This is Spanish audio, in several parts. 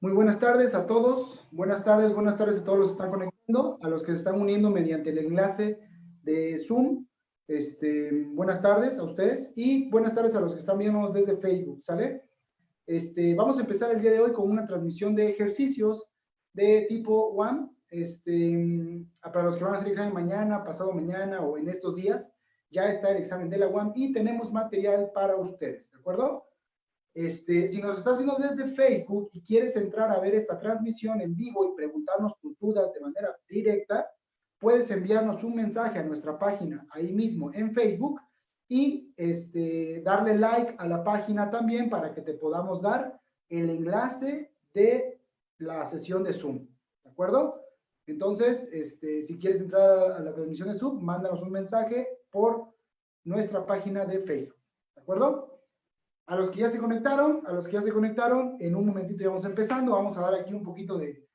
Muy buenas tardes a todos. Buenas tardes, buenas tardes a todos los que están conectando, a los que se están uniendo mediante el enlace de Zoom. Este, buenas tardes a ustedes y buenas tardes a los que están viendo desde Facebook, ¿sale? Este, vamos a empezar el día de hoy con una transmisión de ejercicios de tipo One. Este, para los que van a hacer examen mañana, pasado mañana o en estos días, ya está el examen de la UAM y tenemos material para ustedes, ¿de acuerdo? Este, si nos estás viendo desde Facebook y quieres entrar a ver esta transmisión en vivo y preguntarnos tus dudas de manera directa, puedes enviarnos un mensaje a nuestra página ahí mismo en Facebook y este, darle like a la página también para que te podamos dar el enlace de la sesión de Zoom. ¿De acuerdo? Entonces, este, si quieres entrar a la transmisión de Zoom, mándanos un mensaje por nuestra página de Facebook. ¿De acuerdo? A los que ya se conectaron, a los que ya se conectaron, en un momentito ya vamos empezando, vamos a dar aquí un poquito de,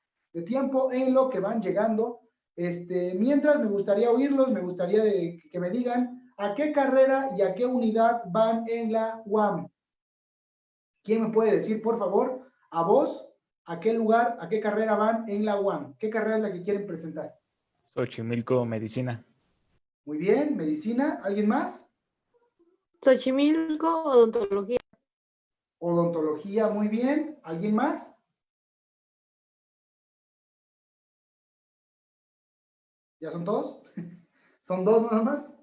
tiempo en lo que van llegando. Este, mientras me gustaría oírlos, me gustaría que me digan a qué carrera y a qué unidad van en la UAM. ¿Quién me puede decir, por favor, a vos, a qué lugar, a qué carrera van en la UAM? ¿Qué carrera es la que quieren presentar? Xochimilco, Medicina. Muy bien, Medicina. ¿Alguien más? Xochimilco, Odontología. Odontología, muy bien. ¿Alguien más? ¿Ya son todos? ¿Son dos nada más?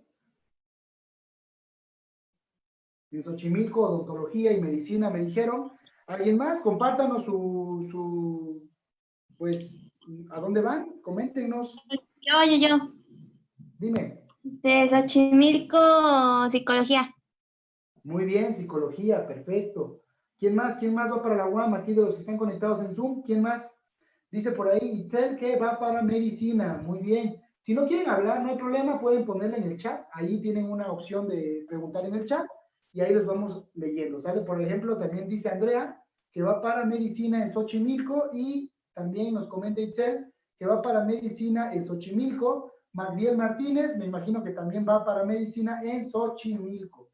En Xochimilco, odontología y medicina me dijeron. ¿Alguien más? Compártanos su, su pues, ¿a dónde van? Coméntenos. Yo, yo, yo. Dime. De Xochimilco, psicología. Muy bien, psicología, perfecto. ¿Quién más? ¿Quién más va para la UAM aquí de los que están conectados en Zoom? ¿Quién más? Dice por ahí Itzel que va para medicina. Muy bien. Si no quieren hablar, no hay problema, pueden ponerla en el chat. Ahí tienen una opción de preguntar en el chat y ahí los vamos leyendo. ¿Sale? Por ejemplo, también dice Andrea que va para medicina en Xochimilco y también nos comenta Itzel que va para medicina en Xochimilco. Magdiel Martínez, me imagino que también va para medicina en Xochimilco.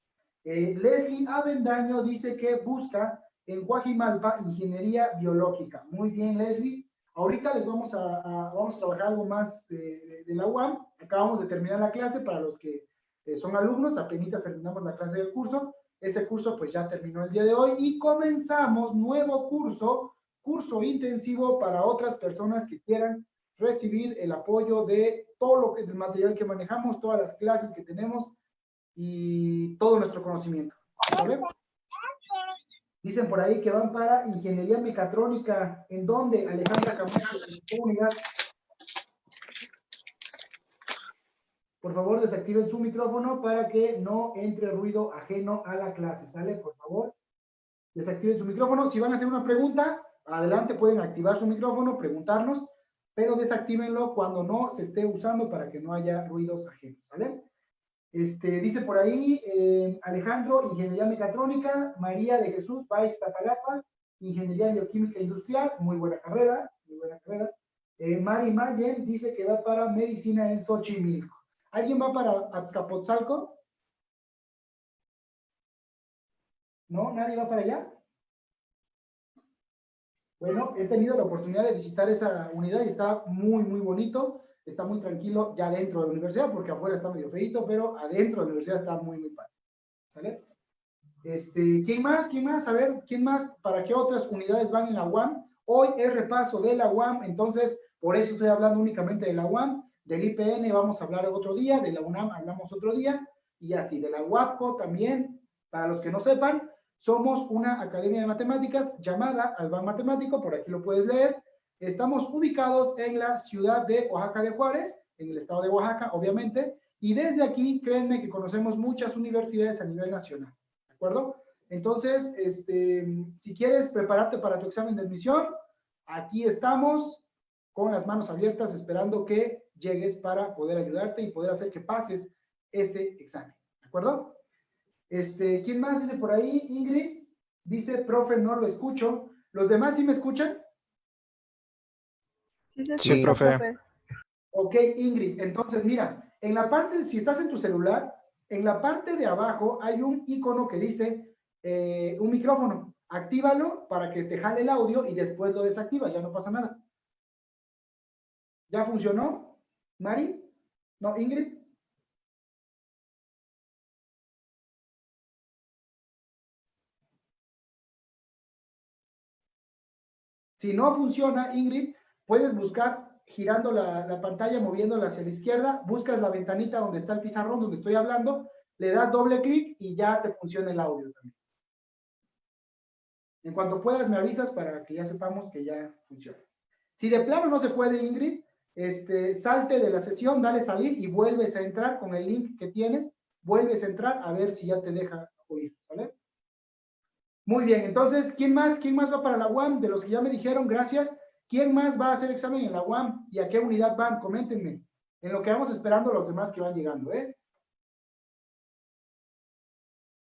Eh, Leslie Avendaño dice que busca en Guajimalpa ingeniería biológica. Muy bien, Leslie. Ahorita les vamos a, vamos a trabajar algo más de, la UAM. Acabamos de terminar la clase para los que eh, son alumnos. Apenas terminamos la clase del curso. Ese curso pues ya terminó el día de hoy y comenzamos nuevo curso, curso intensivo para otras personas que quieran recibir el apoyo de todo lo que el material que manejamos, todas las clases que tenemos y todo nuestro conocimiento. Dicen por ahí que van para ingeniería mecatrónica. ¿En dónde, Alejandra Camacho? Por favor, desactiven su micrófono para que no entre ruido ajeno a la clase. ¿Sale? Por favor, desactiven su micrófono. Si van a hacer una pregunta, adelante pueden activar su micrófono, preguntarnos, pero desactívenlo cuando no se esté usando para que no haya ruidos ajenos. ¿Sale? Este, dice por ahí, eh, Alejandro, Ingeniería Mecatrónica, María de Jesús, Baix Tapalapa, Ingeniería Bioquímica Industrial, muy buena carrera, muy buena carrera. Eh, Mari Mayen dice que va para Medicina en Xochimilco. ¿Alguien va para Azcapotzalco? ¿No? ¿Nadie va para allá? Bueno, he tenido la oportunidad de visitar esa unidad y está muy, muy bonito está muy tranquilo ya dentro de la universidad, porque afuera está medio feito, pero adentro de la universidad está muy, muy padre. ¿Sale? Este, ¿Quién más? ¿Quién más? A ver, ¿quién más? ¿Para qué otras unidades van en la UAM? Hoy es repaso de la UAM, entonces, por eso estoy hablando únicamente de la UAM. Del IPN vamos a hablar otro día, de la UNAM hablamos otro día, y así, de la UAPCO también, para los que no sepan, somos una academia de matemáticas llamada Alban Matemático, por aquí lo puedes leer, Estamos ubicados en la ciudad de Oaxaca de Juárez, en el estado de Oaxaca, obviamente, y desde aquí, créanme que conocemos muchas universidades a nivel nacional, ¿de acuerdo? Entonces, este, si quieres prepararte para tu examen de admisión, aquí estamos con las manos abiertas esperando que llegues para poder ayudarte y poder hacer que pases ese examen, ¿de acuerdo? Este, ¿Quién más dice por ahí? Ingrid dice, profe, no lo escucho. ¿Los demás sí me escuchan? Sí, profe. Ok, Ingrid, entonces mira, en la parte, si estás en tu celular, en la parte de abajo hay un icono que dice eh, un micrófono. actívalo para que te jale el audio y después lo desactivas, ya no pasa nada. ¿Ya funcionó? ¿Mari? ¿No, Ingrid? Si no funciona, Ingrid, puedes buscar girando la, pantalla, moviéndola hacia la izquierda, buscas la ventanita donde está el pizarrón, donde estoy hablando, le das doble clic y ya te funciona el audio también. En cuanto puedas, me avisas para que ya sepamos que ya funciona. Si de plano no se puede, Ingrid, este, salte de la sesión, dale salir y vuelves a entrar con el link que tienes, vuelves a entrar a ver si ya te deja oír, ¿vale? Muy bien, entonces, ¿quién más? ¿Quién más va para la UAM? De los que ya me dijeron, gracias. ¿Quién más va a hacer examen en la UAM? ¿Y a qué unidad van? Coméntenme. En lo que vamos esperando los demás que van llegando, ¿eh?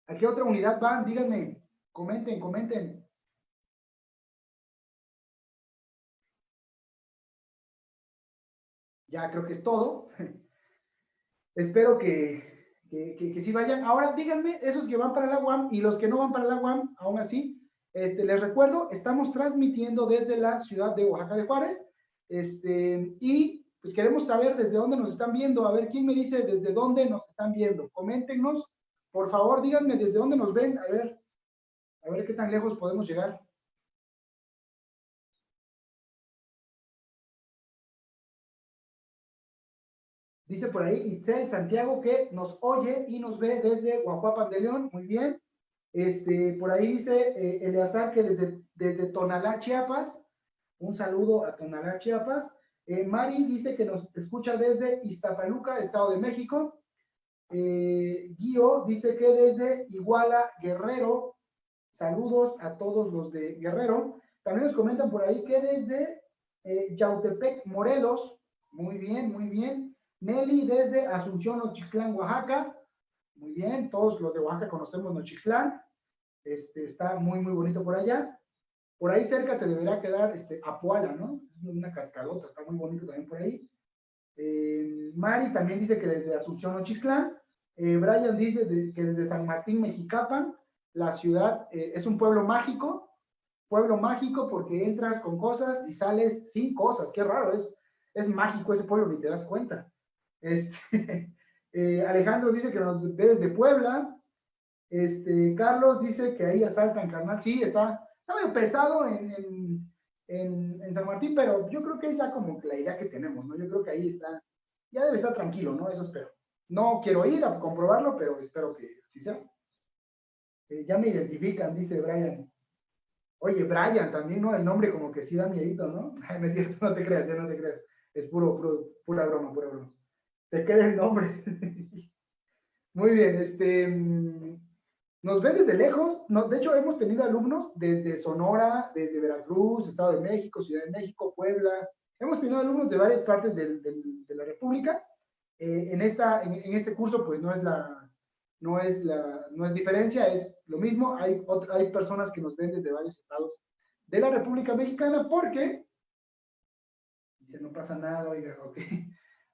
¿A qué otra unidad van? Díganme. Comenten, comenten. Ya creo que es todo. Espero que, que, que, sí vayan. Ahora díganme, esos que van para la UAM y los que no van para la UAM, aún así, este, les recuerdo, estamos transmitiendo desde la ciudad de Oaxaca de Juárez, este, y pues queremos saber desde dónde nos están viendo, a ver quién me dice desde dónde nos están viendo. Coméntenos, por favor, díganme desde dónde nos ven, a ver, a ver qué tan lejos podemos llegar. Dice por ahí Itzel Santiago que nos oye y nos ve desde Guajuapan de León. Muy bien. Este, por ahí dice eh, Eleazar que desde, desde Tonalá, Chiapas. Un saludo a Tonalá, Chiapas. Eh, Mari dice que nos escucha desde Iztapaluca, Estado de México. Eh, Guío dice que desde Iguala, Guerrero. Saludos a todos los de Guerrero. También nos comentan por ahí que desde eh, Yautepec, Morelos. Muy bien, muy bien. Nelly desde Asunción, Ochixtlán, Oaxaca. Muy bien, todos los de Oaxaca conocemos Nochixtlán. Este, está muy, muy bonito por allá. Por ahí cerca te deberá quedar este, Apuala, ¿no? Una cascadota, está muy bonito también por ahí. Eh, Mari también dice que desde Asunción, Nochixtlán. Eh, Brian dice que desde San Martín, Mexicapan, la ciudad eh, es un pueblo mágico. Pueblo mágico porque entras con cosas y sales sin cosas. Qué raro, es, es mágico ese pueblo, ni te das cuenta. Este, Eh, Alejandro dice que nos ve desde Puebla. Este, Carlos dice que ahí asaltan, carnal. Sí, está, está pesado en, en, en, San Martín, pero yo creo que es ya como la idea que tenemos, ¿no? Yo creo que ahí está, ya debe estar tranquilo, ¿no? Eso espero. No quiero ir a comprobarlo, pero espero que así sea. Eh, ya me identifican, dice Brian. Oye, Brian también, ¿no? El nombre como que sí da miedito, ¿no? no es cierto, no te creas, no te creas. Es puro, puro, pura broma, pura broma te queda el nombre. Muy bien, este, nos ven desde lejos. de hecho, hemos tenido alumnos desde Sonora, desde Veracruz, Estado de México, Ciudad de México, Puebla. Hemos tenido alumnos de varias partes de la República. Eh, en, esta, en, este curso, pues no es la, no es la, no es diferencia, es lo mismo. Hay, hay personas que nos ven desde varios estados de la República Mexicana porque, dice, no pasa nada, oiga, ok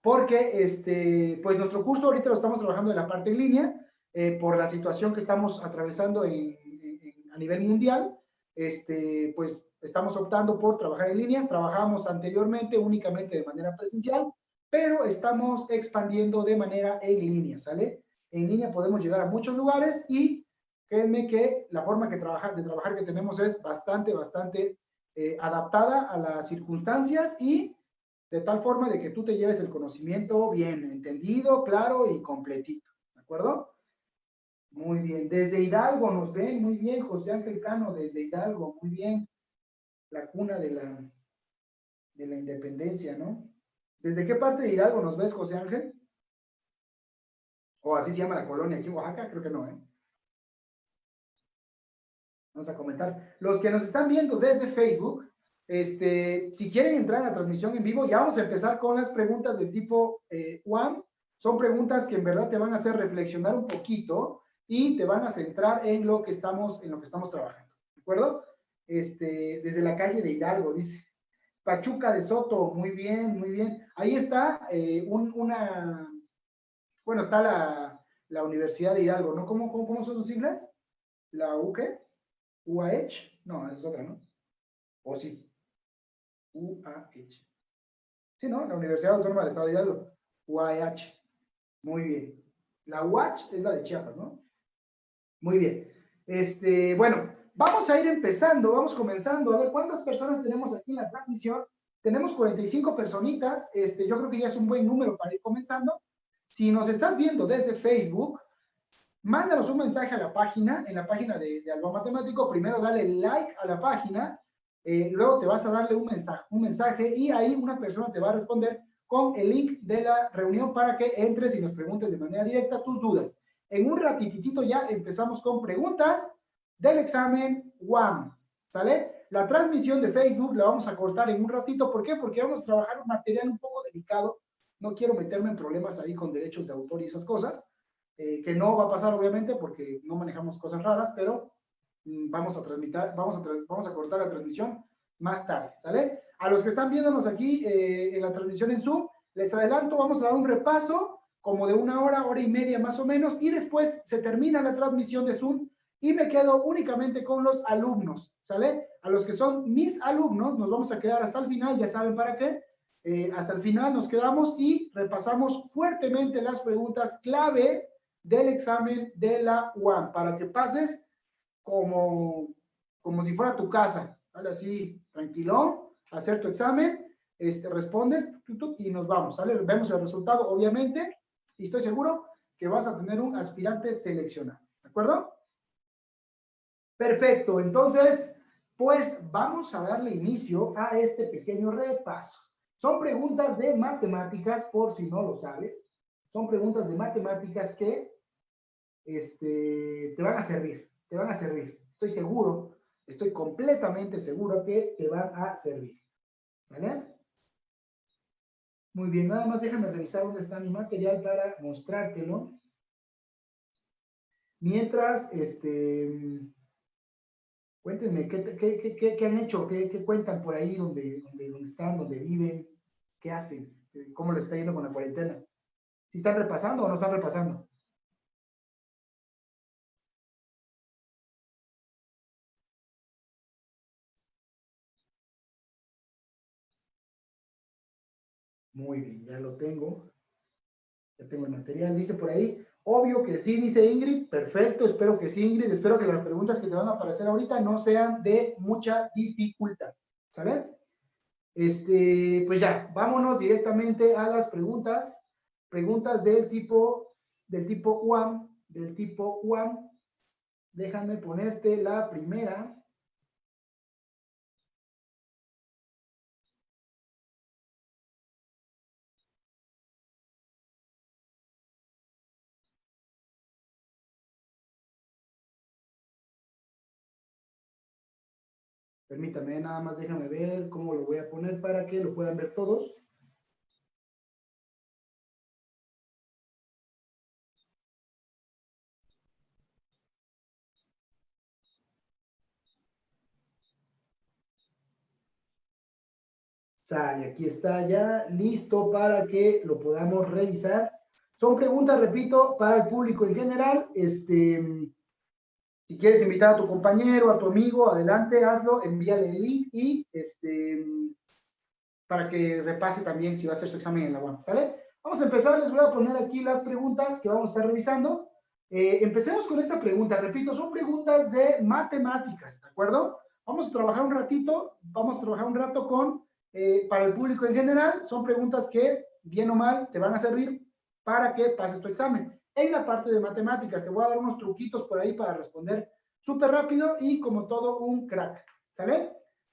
porque este, pues nuestro curso ahorita lo estamos trabajando en la parte en línea, eh, por la situación que estamos atravesando a nivel mundial, este, pues estamos optando por trabajar en línea, trabajamos anteriormente únicamente de manera presencial, pero estamos expandiendo de manera en línea, ¿sale? En línea podemos llegar a muchos lugares y créanme que la forma que trabajar, de trabajar que tenemos es bastante, bastante eh, adaptada a las circunstancias y de tal forma de que tú te lleves el conocimiento bien entendido, claro y completito, ¿de acuerdo? Muy bien, desde Hidalgo nos ven, muy bien, José Ángel Cano, desde Hidalgo, muy bien, la cuna de la, de la independencia, ¿no? ¿Desde qué parte de Hidalgo nos ves, José Ángel? O así se llama la colonia aquí en Oaxaca, creo que no, ¿eh? Vamos a comentar. Los que nos están viendo desde Facebook, este, si quieren entrar a la transmisión en vivo, ya vamos a empezar con las preguntas de tipo eh, one. Son preguntas que en verdad te van a hacer reflexionar un poquito y te van a centrar en lo que estamos, en lo que estamos trabajando. ¿De acuerdo? Este, desde la calle de Hidalgo, dice. Pachuca de Soto, muy bien, muy bien. Ahí está eh, una, bueno, está la, la, Universidad de Hidalgo, ¿no? ¿Cómo, cómo, son sus siglas? ¿La UQ? UAH, no, es otra, ¿no? ¿O sí? UAH. Sí, ¿no? La Universidad Autónoma del Estado de Hidalgo. UAH. Muy bien. La UAH es la de Chiapas, ¿no? Muy bien. Este, bueno, vamos a ir empezando, vamos comenzando. A ver, ¿cuántas personas tenemos aquí en la transmisión? Tenemos 45 personitas. Este, yo creo que ya es un buen número para ir comenzando. Si nos estás viendo desde Facebook, mándanos un mensaje a la página, en la página de, de Alba Matemático. Primero dale like a la página, eh, luego te vas a darle un mensaje, un mensaje y ahí una persona te va a responder con el link de la reunión para que entres y nos preguntes de manera directa tus dudas. En un ratitito ya empezamos con preguntas del examen WAM, ¿sale? La transmisión de Facebook la vamos a cortar en un ratito. ¿Por qué? Porque vamos a trabajar un material un poco delicado. No quiero meterme en problemas ahí con derechos de autor y esas cosas, eh, que no va a pasar obviamente porque no manejamos cosas raras, pero vamos a transmitir, vamos a, vamos a cortar la transmisión más tarde, ¿sale? A los que están viéndonos aquí eh, en la transmisión en Zoom, les adelanto, vamos a dar un repaso como de una hora, hora y media más o menos, y después se termina la transmisión de Zoom y me quedo únicamente con los alumnos, ¿sale? A los que son mis alumnos, nos vamos a quedar hasta el final, ya saben para qué, eh, hasta el final nos quedamos y repasamos fuertemente las preguntas clave del examen de la UAM, para que pases como, como si fuera tu casa, ¿vale? Así, tranquilo, hacer tu examen, este, responde y nos vamos, ¿sale? Vemos el resultado, obviamente, y estoy seguro que vas a tener un aspirante seleccionado, ¿de acuerdo? Perfecto, entonces, pues vamos a darle inicio a este pequeño repaso. Son preguntas de matemáticas, por si no lo sabes. Son preguntas de matemáticas que este, te van a servir, te van a servir. Estoy seguro, estoy completamente seguro que te van a servir. ¿Vale? Muy bien, nada más déjame revisar dónde está mi material para mostrártelo. Mientras, este, cuéntenme, ¿qué, han hecho? ¿Qué, cuentan por ahí donde, donde, están, donde viven? ¿Qué hacen? ¿Cómo les está yendo con la cuarentena? ¿Si están repasando o no están repasando? Muy bien, ya lo tengo. Ya tengo el material. Dice por ahí, obvio que sí, dice Ingrid. Perfecto, espero que sí, Ingrid. Espero que las preguntas que te van a aparecer ahorita no sean de mucha dificultad. ¿Sale? Este, pues ya, vámonos directamente a las preguntas. Preguntas del tipo, del tipo UAM, del tipo UAM. Déjame ponerte la primera. Permítame, nada más déjame ver cómo lo voy a poner para que lo puedan ver todos. Sale, aquí está ya listo para que lo podamos revisar. Son preguntas, repito, para el público en general. Este, si quieres invitar a tu compañero, a tu amigo, adelante, hazlo, envíale el link y este, para que repase también si va a hacer su examen en la UAM. Vamos a empezar, les voy a poner aquí las preguntas que vamos a estar revisando. Eh, empecemos con esta pregunta, repito, son preguntas de matemáticas, ¿de acuerdo? Vamos a trabajar un ratito, vamos a trabajar un rato con, eh, para el público en general, son preguntas que, bien o mal, te van a servir para que pases tu examen en la parte de matemáticas. Te voy a dar unos truquitos por ahí para responder súper rápido y como todo un crack. ¿Sale?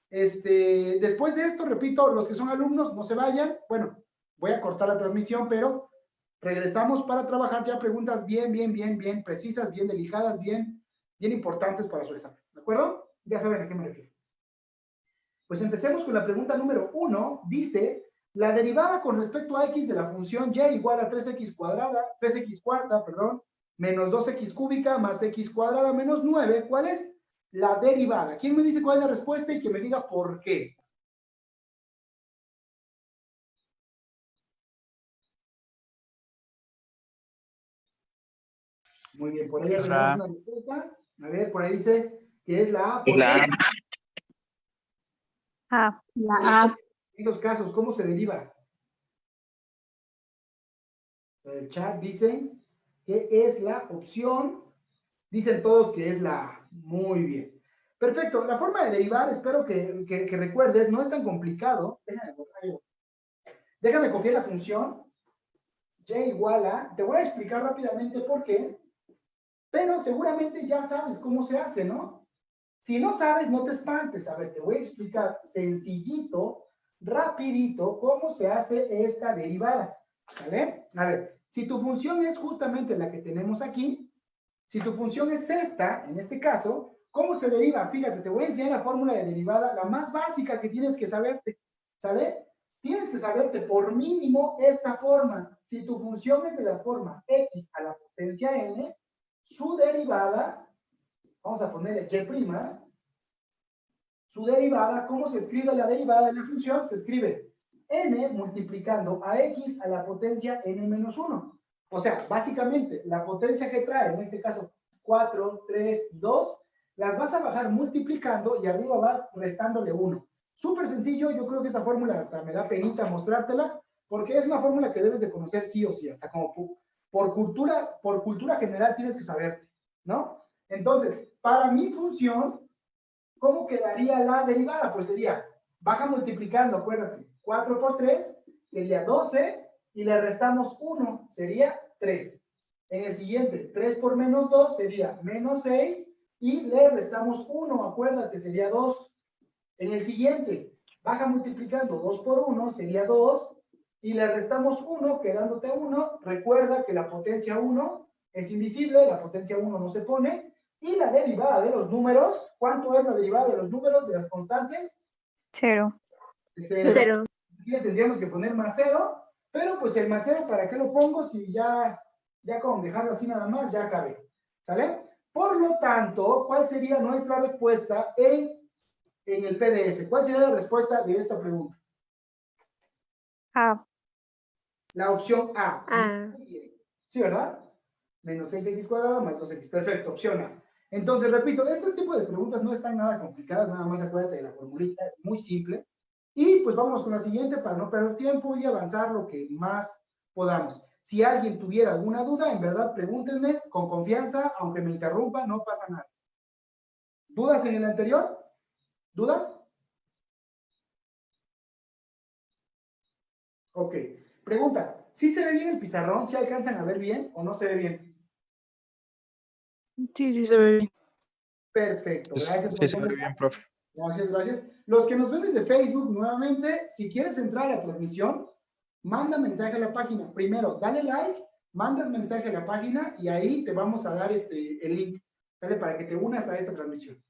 Este, después de esto, repito, los que son alumnos, no se vayan. Bueno, voy a cortar la transmisión, pero regresamos para trabajar ya preguntas bien, bien, bien, bien precisas, bien delicadas, bien, bien importantes para su examen. ¿De acuerdo? Ya saben a qué me refiero. Pues empecemos con la pregunta número uno. Dice, la derivada con respecto a x de la función y igual a 3x cuadrada, 3x cuarta, perdón, menos 2x cúbica más x cuadrada menos 9, ¿cuál es? La derivada. ¿Quién me dice cuál es la respuesta y que me diga por qué? Muy bien, por ahí hay una respuesta. A ver, por ahí dice que es la A. Es la A. A. La A. En los casos, ¿cómo se deriva? El chat dicen que es la opción, dicen todos que es la. Muy bien. Perfecto, la forma de derivar, espero que, que- recuerdes, no es tan complicado. Déjame, déjame copiar la función y igual a, te voy a explicar rápidamente por qué, pero seguramente ya sabes cómo se hace, ¿no? Si no sabes, no te espantes. A ver, te voy a explicar sencillito, rapidito, cómo se hace esta derivada. ¿Vale? A ver, si tu función es justamente la que tenemos aquí, si tu función es esta, en este caso, ¿cómo se deriva? Fíjate, te voy a enseñar la fórmula de derivada, la más básica que tienes que saberte. ¿Sale? Tienes que saberte por mínimo esta forma. Si tu función es de la forma x a la potencia n, su derivada, vamos a ponerle y', su derivada, ¿cómo se escribe la derivada de la función? Se escribe n multiplicando a x a la potencia n menos 1. O sea, básicamente, la potencia que trae, en este caso 4, 3, 2, las vas a bajar multiplicando y arriba vas restándole 1. Súper sencillo, yo creo que esta fórmula hasta me da penita mostrártela, porque es una fórmula que debes de conocer sí o sí, hasta como por cultura, por cultura general tienes que saberte, ¿no? Entonces, para mi función, ¿cómo quedaría la derivada? Pues sería, baja multiplicando, acuérdate, 4 por 3 sería 12 y le restamos 1, sería 3. En el siguiente, 3 por menos 2 sería menos 6 y le restamos 1, acuérdate, sería 2. En el siguiente, baja multiplicando 2 por 1 sería 2 y le restamos 1, quedándote 1. Recuerda que la potencia 1 es invisible, la potencia 1 no se pone. Y la derivada de los números, ¿cuánto es la derivada de los números de las constantes? Cero. Este, Cero. Aquí le tendríamos que poner más 0, pero pues el más 0, ¿para qué lo pongo? Si ya, ya con dejarlo así nada más, ya cabe. ¿Sale? Por lo tanto, ¿cuál sería nuestra respuesta en, en el PDF? ¿Cuál sería la respuesta de esta pregunta? A. La opción A. A. ¿Sí, verdad? Menos 6x cuadrado más 2x. Perfecto, opción A. Entonces, repito, este tipo de preguntas no están nada complicadas, nada más acuérdate de la formulita, es muy simple. Y pues vamos con la siguiente para no perder tiempo y avanzar lo que más podamos. Si alguien tuviera alguna duda, en verdad pregúntenme con confianza, aunque me interrumpa, no pasa nada. ¿Dudas en el anterior? ¿Dudas? Ok. Pregunta, ¿sí se ve bien el pizarrón? ¿Sí alcanzan a ver bien o no se ve bien? Sí, sí se ve bien. Perfecto. Gracias. Sí, se ve bien, profe. Gracias, gracias. Los que nos ven desde Facebook, nuevamente, si quieres entrar a la transmisión, manda mensaje a la página. Primero, dale like, mandas mensaje a la página y ahí te vamos a dar este, el link, ¿sale? Para que te unas a esta transmisión.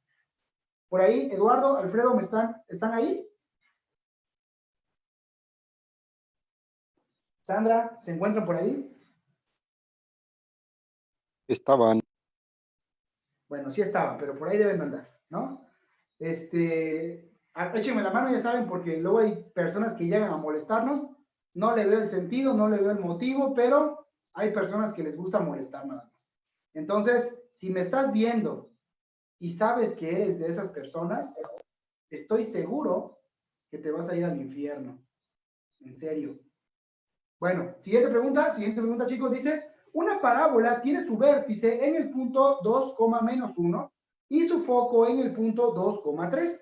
Por ahí, Eduardo, Alfredo, ¿me están, ¿están ahí? Sandra, ¿se encuentran por ahí? Estaban. Bueno, sí estaban, pero por ahí deben de andar, ¿no? Este, échenme la mano, ya saben, porque luego hay personas que llegan a molestarnos. No le veo el sentido, no le veo el motivo, pero hay personas que les gusta molestar nada más. Entonces, si me estás viendo y sabes que eres de esas personas, estoy seguro que te vas a ir al infierno. En serio. Bueno, siguiente pregunta, siguiente pregunta, chicos, dice, una parábola tiene su vértice en el punto 2, menos 1 y su foco en el punto 2,3.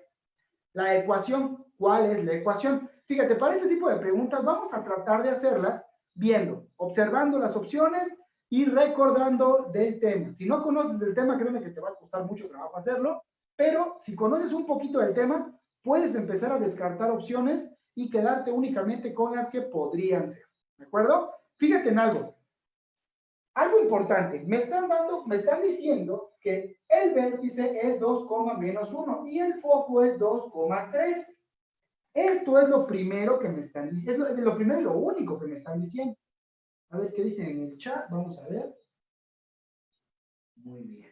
La ecuación, ¿cuál es la ecuación? Fíjate, para ese tipo de preguntas vamos a tratar de hacerlas viendo, observando las opciones y recordando del tema. Si no conoces del tema, créeme que te va a costar mucho trabajo hacerlo, pero si conoces un poquito del tema, puedes empezar a descartar opciones y quedarte únicamente con las que podrían ser. ¿De acuerdo? Fíjate en algo. Algo importante, me están dando, me están diciendo que el vértice es 2, menos 1 y el foco es 2,3. Esto es lo primero que me están diciendo, es lo, primero y lo único que me están diciendo. A ver qué dicen en el chat, vamos a ver. Muy bien.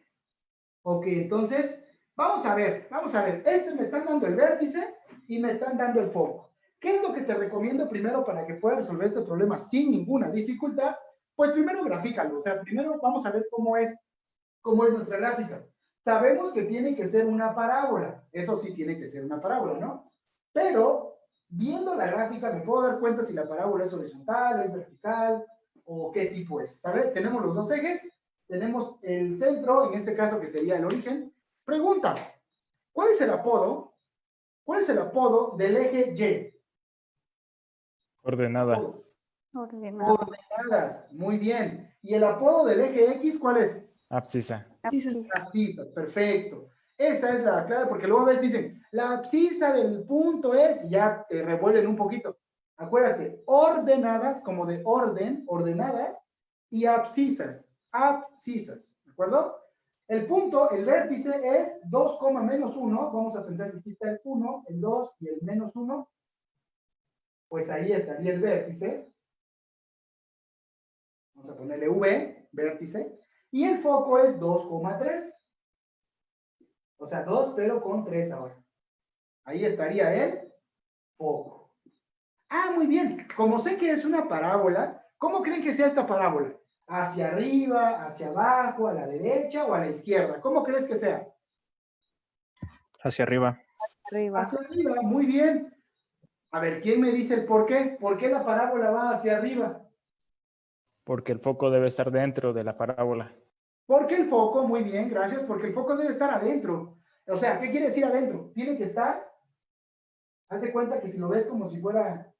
Ok, entonces, vamos a ver, vamos a ver. Este me están dando el vértice y me están dando el foco. ¿Qué es lo que te recomiendo primero para que puedas resolver este problema sin ninguna dificultad? Pues primero grafícalo, o sea, primero vamos a ver cómo es, cómo es nuestra gráfica. Sabemos que tiene que ser una parábola. Eso sí tiene que ser una parábola, ¿no? Pero, viendo la gráfica, me puedo dar cuenta si la parábola es horizontal, es vertical, o qué tipo es. ¿Sabes? Tenemos los dos ejes, tenemos el centro, en este caso que sería el origen. Pregunta, ¿cuál es el apodo? ¿Cuál es el apodo del eje Y? Ordenada. Ordenado. Ordenadas, muy bien. ¿Y el apodo del eje X cuál es? Abscisa. Abscisas, perfecto. Esa es la clave, porque luego ves, dicen, la abscisa del punto es, y ya te revuelven un poquito. Acuérdate, ordenadas, como de orden, ordenadas, y abscisas, abscisas, ¿de acuerdo? El punto, el vértice es 2, menos 1, vamos a pensar que aquí está el 1, el 2 y el menos 1, pues ahí estaría el vértice. Vamos a ponerle V, vértice. Y el foco es 2,3. O sea, 2, pero con 3 ahora. Ahí estaría el foco. Ah, muy bien. Como sé que es una parábola, ¿cómo creen que sea esta parábola? ¿Hacia arriba, hacia abajo, a la derecha o a la izquierda? ¿Cómo crees que sea? Hacia arriba. Arriba. Hacia arriba, muy bien. A ver, ¿quién me dice el por qué? ¿Por qué la parábola va hacia arriba? Porque el foco debe estar dentro de la parábola. Porque el foco, muy bien, gracias, porque el foco debe estar adentro. O sea, ¿qué quiere decir adentro? Tiene que estar, haz de cuenta que si lo ves como si fuera,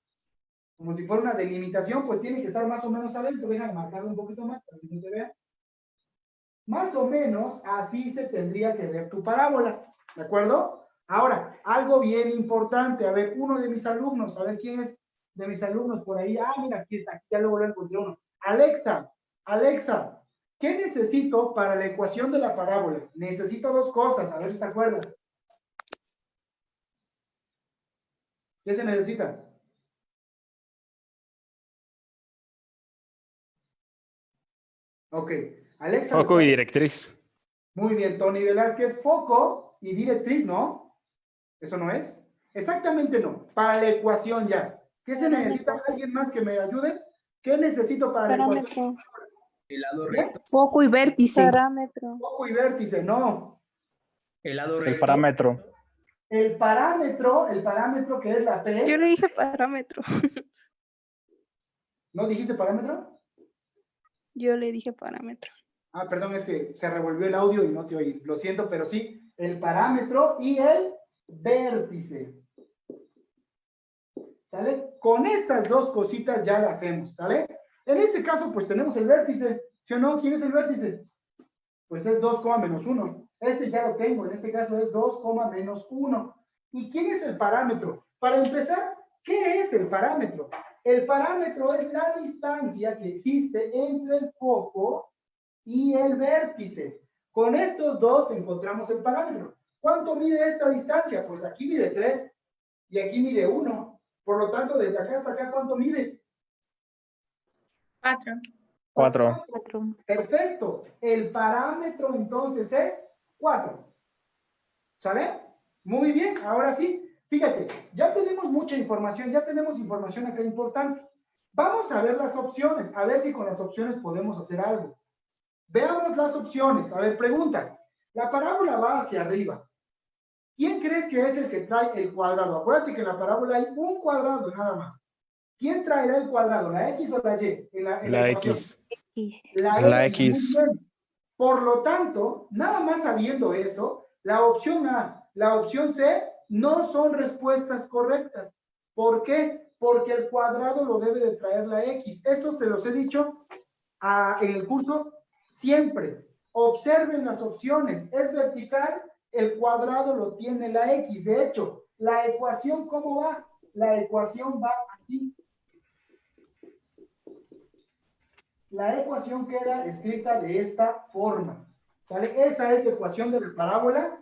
como si fuera una delimitación, pues tiene que estar más o menos adentro. Déjame marcarlo un poquito más para que no se vea. Más o menos así se tendría que ver tu parábola, ¿de acuerdo? Ahora, algo bien importante, a ver, uno de mis alumnos, a ver quién es de mis alumnos por ahí. Ah, mira, aquí está, ya luego lo encontré uno. Alexa, Alexa, ¿qué necesito para la ecuación de la parábola? Necesito dos cosas, a ver si te acuerdas. ¿Qué se necesita? Ok, Alexa. Foco y directriz. Muy bien, Tony Velázquez, foco y directriz, ¿no? ¿Eso no es? Exactamente no, para la ecuación ya. ¿Qué se necesita? ¿Alguien más que me ayude? ¿Qué necesito para? Parámetro. El lado ¿Qué? recto, Foco y vértice. Parámetro. Foco y vértice, no. el lado El recto. parámetro. El parámetro, el parámetro que es la P. Yo le dije parámetro. ¿No dijiste parámetro? Yo le dije parámetro. Ah, perdón, es que se revolvió el audio y no te oí. Lo siento, pero sí, el parámetro y el vértice. ¿Sale? Con estas dos cositas ya las hacemos, ¿sale? En este caso, pues tenemos el vértice. ¿Sí o no? ¿Quién es el vértice? Pues es 2, menos 1. Este ya lo tengo, en este caso es 2, menos 1. ¿Y quién es el parámetro? Para empezar, ¿qué es el parámetro? El parámetro es la distancia que existe entre el foco y el vértice. Con estos dos encontramos el parámetro. ¿Cuánto mide esta distancia? Pues aquí mide 3 y aquí mide 1. Por lo tanto, desde acá hasta acá, ¿cuánto mide? Cuatro. Cuatro. Perfecto. El parámetro entonces es 4. ¿Sale? Muy bien, ahora sí. Fíjate, ya tenemos mucha información, ya tenemos información acá importante. Vamos a ver las opciones, a ver si con las opciones podemos hacer algo. Veamos las opciones. A ver, pregunta. La parábola va hacia arriba. ¿Quién crees que es el que trae el cuadrado? Acuérdate que en la parábola hay un cuadrado nada más. ¿Quién traerá el cuadrado? ¿La X o la Y? En la, en La. X. La, La X. Por lo tanto, nada más sabiendo eso, la opción A, la opción C, no son respuestas correctas. ¿Por qué? Porque el cuadrado lo debe de traer la X. Eso se los he dicho ah, en el curso siempre. Observen las opciones. Es vertical, el cuadrado lo tiene la X. De hecho, la ecuación, ¿cómo va? La ecuación va así. la ecuación queda escrita de esta forma. ¿Sale? Esa es la ecuación de la parábola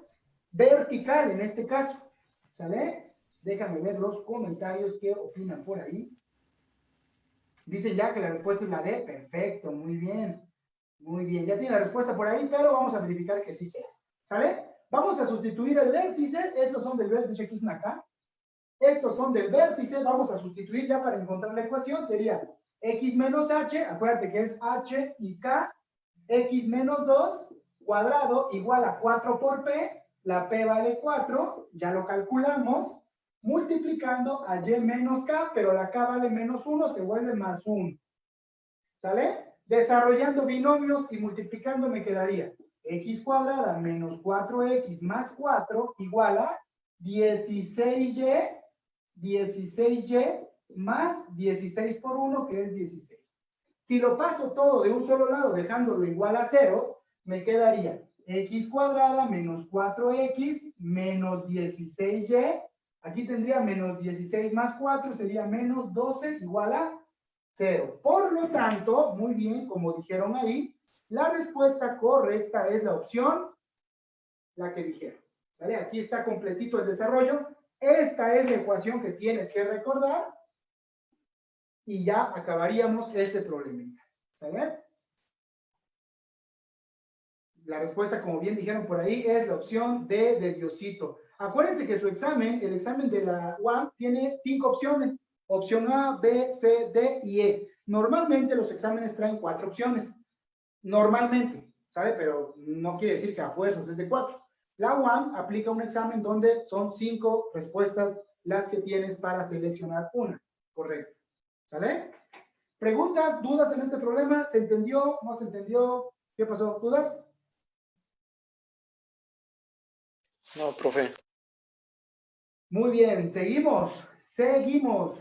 vertical en este caso. ¿Sale? Déjame ver los comentarios que opinan por ahí. Dicen ya que la respuesta es la D. Perfecto, muy bien. Muy bien, ya tiene la respuesta por ahí, pero vamos a verificar que sí sea. ¿Sale? Vamos a sustituir el vértice. Estos son del vértice están acá. Estos son del vértice. Vamos a sustituir ya para encontrar la ecuación. Sería x menos h, acuérdate que es h y k, x menos 2 cuadrado igual a 4 por P, la P vale 4, ya lo calculamos, multiplicando a Y menos K, pero la K vale menos 1, se vuelve más 1. ¿Sale? Desarrollando binomios y multiplicando me quedaría x cuadrada menos 4x más 4 igual a 16y, 16y más 16 por 1, que es 16. Si lo paso todo de un solo lado, dejándolo igual a 0, me quedaría x cuadrada menos 4x menos 16y. Aquí tendría menos 16 más 4, sería menos 12 igual a 0. Por lo tanto, muy bien, como dijeron ahí, la respuesta correcta es la opción, la que dijeron. Aquí está completito el desarrollo. Esta es la ecuación que tienes que recordar y ya acabaríamos este problemita. ¿Sale? La respuesta, como bien dijeron por ahí, es la opción D de Diosito. Acuérdense que su examen, el examen de la UAM, tiene cinco opciones. Opción A, B, C, D y E. Normalmente los exámenes traen cuatro opciones. Normalmente, ¿sabe? Pero no quiere decir que a fuerzas es de cuatro. La UAM aplica un examen donde son cinco respuestas las que tienes para seleccionar una. Correcto. ¿Sale? ¿Preguntas, dudas en este problema? ¿Se entendió? ¿No se entendió? ¿Qué pasó? ¿Dudas? No, profe. Muy bien, seguimos, seguimos.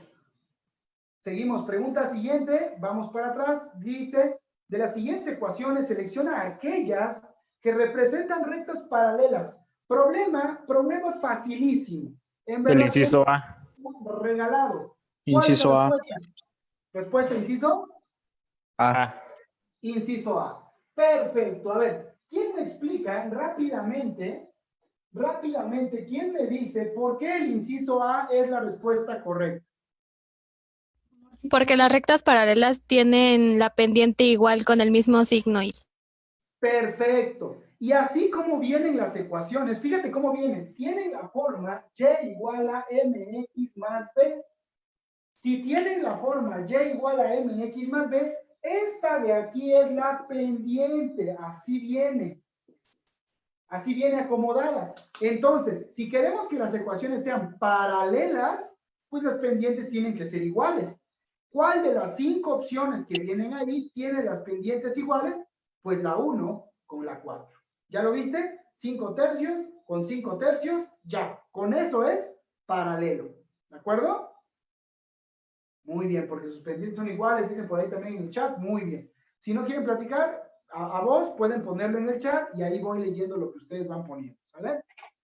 Seguimos. Pregunta siguiente, vamos para atrás. Dice, de las siguientes ecuaciones, selecciona aquellas que representan rectas paralelas. Problema, problema facilísimo. En El verdad, inciso A. Regalado. ¿Cuál es Inciso A. Respuesta? Inciso. A. Inciso A. Perfecto. A ver, ¿quién me explica rápidamente, rápidamente, quién me dice por qué el inciso A es la respuesta correcta? Porque las rectas paralelas tienen la pendiente igual con el mismo signo. Perfecto. Y así como vienen las ecuaciones, fíjate cómo vienen. Tienen la forma y igual a mx más b. Si tienen la forma y igual a mx más b, esta de aquí es la pendiente. Así viene. Así viene acomodada. Entonces, si queremos que las ecuaciones sean paralelas, pues las pendientes tienen que ser iguales. ¿Cuál de las cinco opciones que vienen ahí tiene las pendientes iguales? Pues la 1 con la 4. ¿Ya lo viste? 5 tercios con 5 tercios, ya. Con eso es paralelo. ¿De acuerdo? Muy bien, porque sus pendientes son iguales, dicen por ahí también en el chat. Muy bien. Si no quieren platicar, a, vos pueden ponerlo en el chat y ahí voy leyendo lo que ustedes van poniendo.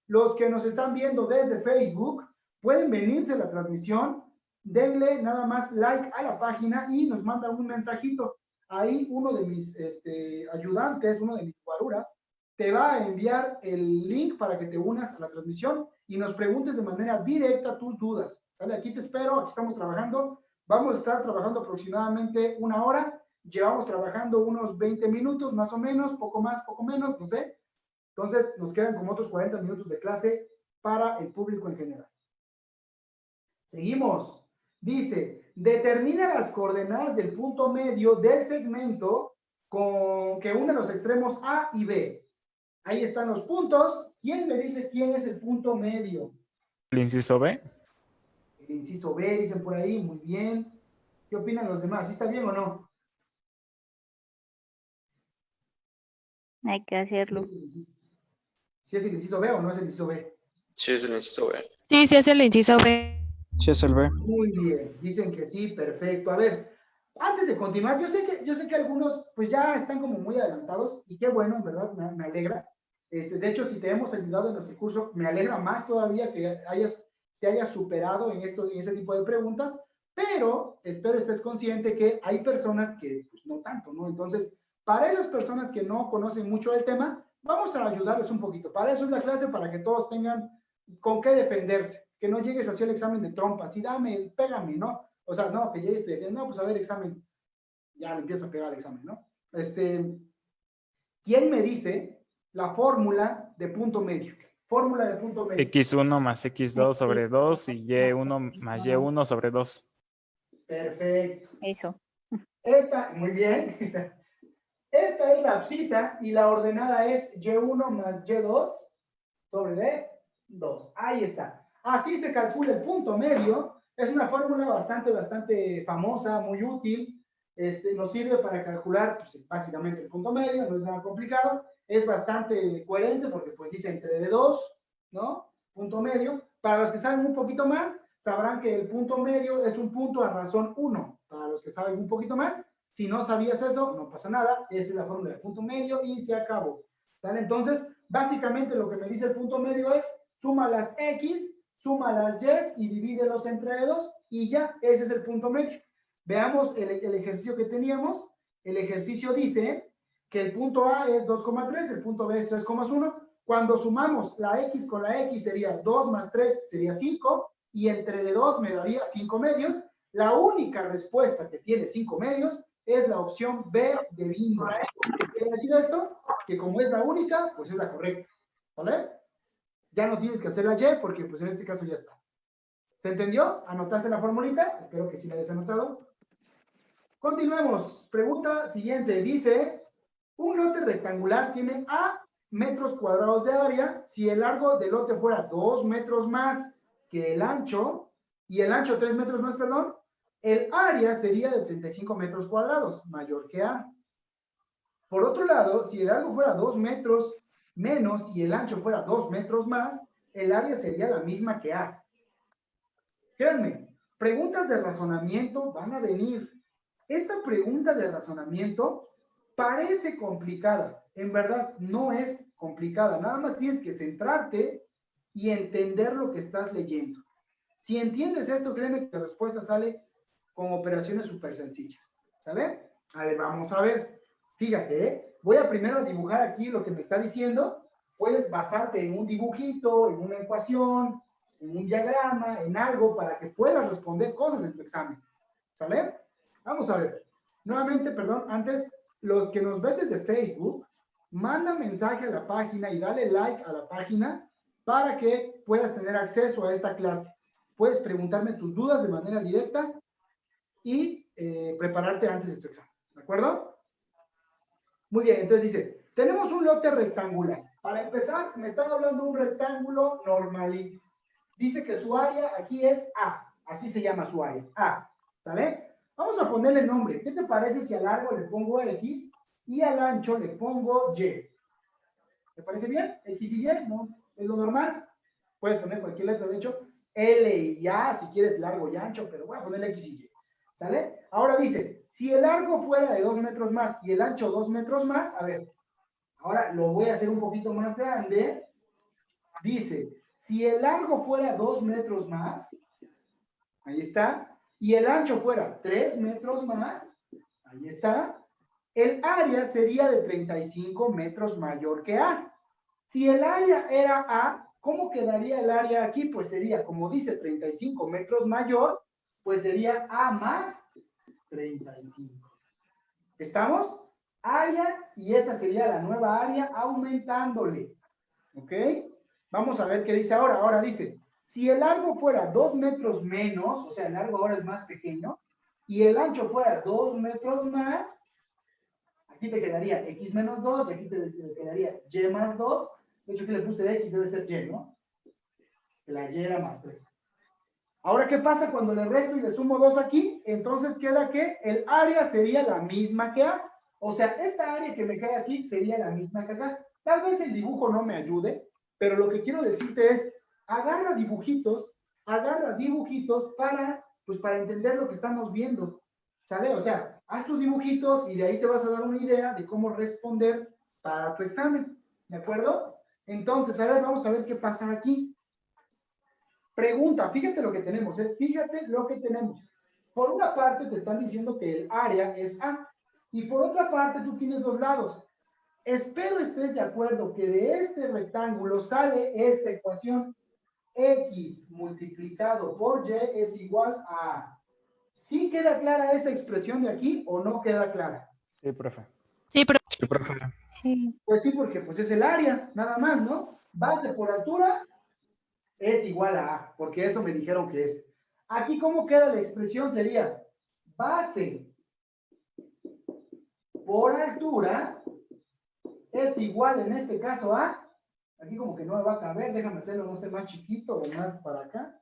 Los que nos están viendo desde Facebook, pueden venirse a la transmisión, denle nada más like a la página y nos mandan un mensajito. Ahí uno de mis este, ayudantes, uno de mis guaruras, te va a enviar el link para que te unas a la transmisión y nos preguntes de manera directa tus dudas. ¿Sale? Aquí te espero, aquí estamos trabajando. Vamos a estar trabajando aproximadamente una hora. Llevamos trabajando unos 20 minutos, más o menos, poco más, poco menos, no sé. Entonces, nos quedan como otros 40 minutos de clase para el público en general. Seguimos. Dice, determina las coordenadas del punto medio del segmento con que une los extremos A y B. Ahí están los puntos. ¿Quién me dice quién es el punto medio? El inciso B. El inciso B, dicen por ahí, muy bien. ¿Qué opinan los demás? ¿Sí está bien o no? Hay que hacerlo. ¿Sí es el inciso B o no es el inciso B? Sí, es el inciso B. Sí, sí es el inciso B. Sí es el B. Muy bien, dicen que sí, perfecto. A ver, antes de continuar, yo sé que, yo sé que algunos pues ya están como muy adelantados y qué bueno, en verdad, me, me alegra. Este, de hecho, si te hemos ayudado en nuestro curso, me alegra más todavía que hayas, te hayas superado en, esto, en ese tipo de preguntas, pero espero estés consciente que hay personas que pues, no tanto, ¿no? Entonces, para esas personas que no conocen mucho el tema, vamos a ayudarles un poquito. Para eso es la clase, para que todos tengan con qué defenderse que no llegues hacia el examen de trompa, así dame, pégame, ¿no? O sea, no, que llegues, te, no, pues a ver, examen, ya le empieza a pegar el examen, ¿no? Este, ¿quién me dice la fórmula de punto medio? Fórmula de punto medio. X1 más X2 sobre 2 y Y1 más Y1 sobre 2. Perfecto. Eso. Esta, muy bien. Esta Esta es la abscisa y la ordenada es Y1 más Y2 sobre D2. Ahí está. Así se calcula el punto medio. Es una fórmula bastante, bastante famosa, muy útil. Este, nos sirve para calcular pues, básicamente el punto medio, no es nada complicado. Es bastante coherente porque pues dice entre D2, ¿no? Punto medio. Para los que saben un poquito más, sabrán que el punto medio es un punto a razón 1. Para los que saben un poquito más, si no sabías eso, no pasa nada. Esta es la fórmula del punto medio y se acabó. Entonces, básicamente lo que me dice el punto medio es suma las X, suma las Y y divídelos entre 2 y ya, ese es el punto medio. Veamos el, el ejercicio que teníamos. El ejercicio dice que el punto A es 2,3, el punto B es 3,1. Cuando sumamos la X con la X sería 2 más 3 sería 5 y entre de 2 me daría 5 medios. La única respuesta que tiene 5 medios es la opción B de bingo. ¿Qué quiere decir esto? Que como es la única, pues es la correcta. ¿Vale? Ya no tienes que hacer la Y porque pues en este caso ya está. ¿Se entendió? ¿Anotaste la formulita? Espero que sí la hayas anotado. Continuemos. Pregunta siguiente. Dice, un lote rectangular tiene A metros cuadrados de área. Si el largo del lote fuera 2 metros más que el ancho, y el ancho 3 metros más, perdón, el área sería de 35 metros cuadrados, mayor que A. Por otro lado, si el largo fuera 2 metros menos y el ancho fuera 2 metros más, el área sería la misma que A. Créanme, preguntas de razonamiento van a venir. Esta pregunta de razonamiento parece complicada. En verdad, no es complicada. Nada más tienes que centrarte y entender lo que estás leyendo. Si entiendes esto, créeme que la respuesta sale con operaciones súper sencillas. ¿Sale? A ver, vamos a ver. Fíjate, ¿eh? Voy a primero dibujar aquí lo que me está diciendo. Puedes basarte en un dibujito, en una ecuación, en un diagrama, en algo para que puedas responder cosas en tu examen. ¿Sale? Vamos a ver. Nuevamente, perdón, antes, los que nos ven desde Facebook, manda mensaje a la página y dale like a la página para que puedas tener acceso a esta clase. Puedes preguntarme tus dudas de manera directa y eh, prepararte antes de tu examen. ¿De acuerdo? Muy bien, entonces dice, tenemos un lote rectangular. Para empezar, me están hablando de un rectángulo normalito. Dice que su área aquí es A. Así se llama su área. A. ¿Sale? Vamos a ponerle nombre. ¿Qué te parece si al largo le pongo X y al ancho le pongo Y? ¿Te parece bien? X y Y, ¿no? Es lo normal. Puedes poner cualquier letra, de hecho, L y A, si quieres largo y ancho, pero voy a ponerle X y Y. ¿Sale? Ahora dice, si el largo fuera de 2 metros más y el ancho 2 metros más, a ver, ahora lo voy a hacer un poquito más grande. Dice, si el largo fuera 2 metros más, ahí está, y el ancho fuera 3 metros más, ahí está, el área sería de 35 metros mayor que A. Si el área era A, ¿cómo quedaría el área aquí? Pues sería, como dice, 35 metros mayor, pues sería A más 35. ¿Estamos? Área, y esta sería la nueva área aumentándole. ¿Ok? Vamos a ver qué dice ahora. Ahora dice, si el largo fuera 2 metros menos, o sea, el largo ahora es más pequeño, y el ancho fuera 2 metros más, aquí te quedaría x menos 2, aquí te, quedaría y más 2. De hecho, que le puse x debe ser y, ¿no? La y era más 3. Ahora, ¿qué pasa cuando le resto y le sumo 2 aquí? Entonces queda que el área sería la misma que A. O sea, esta área que me cae aquí sería la misma que acá. Tal vez el dibujo no me ayude, pero lo que quiero decirte es, agarra dibujitos, agarra dibujitos para, pues para entender lo que estamos viendo. ¿Sale? O sea, haz tus dibujitos y de ahí te vas a dar una idea de cómo responder para tu examen. ¿De acuerdo? Entonces, a ver, vamos a ver qué pasa aquí. Pregunta, fíjate lo que tenemos, ¿eh? fíjate lo que tenemos. Por una parte te están diciendo que el área es A y por otra parte tú tienes dos lados. Espero estés de acuerdo que de este rectángulo sale esta ecuación x multiplicado por y es igual a... ¿Sí queda clara esa expresión de aquí o no queda clara? Sí, profe. Sí, pero Sí, profe. Sí. Pues sí, porque pues es el área, nada más, ¿no? Base por altura es igual a A, porque eso me dijeron que es. Aquí, ¿cómo queda la expresión? Sería base por altura es igual en este caso a, aquí como que no me va a caber, déjame hacerlo, no sé, más chiquito o más para acá,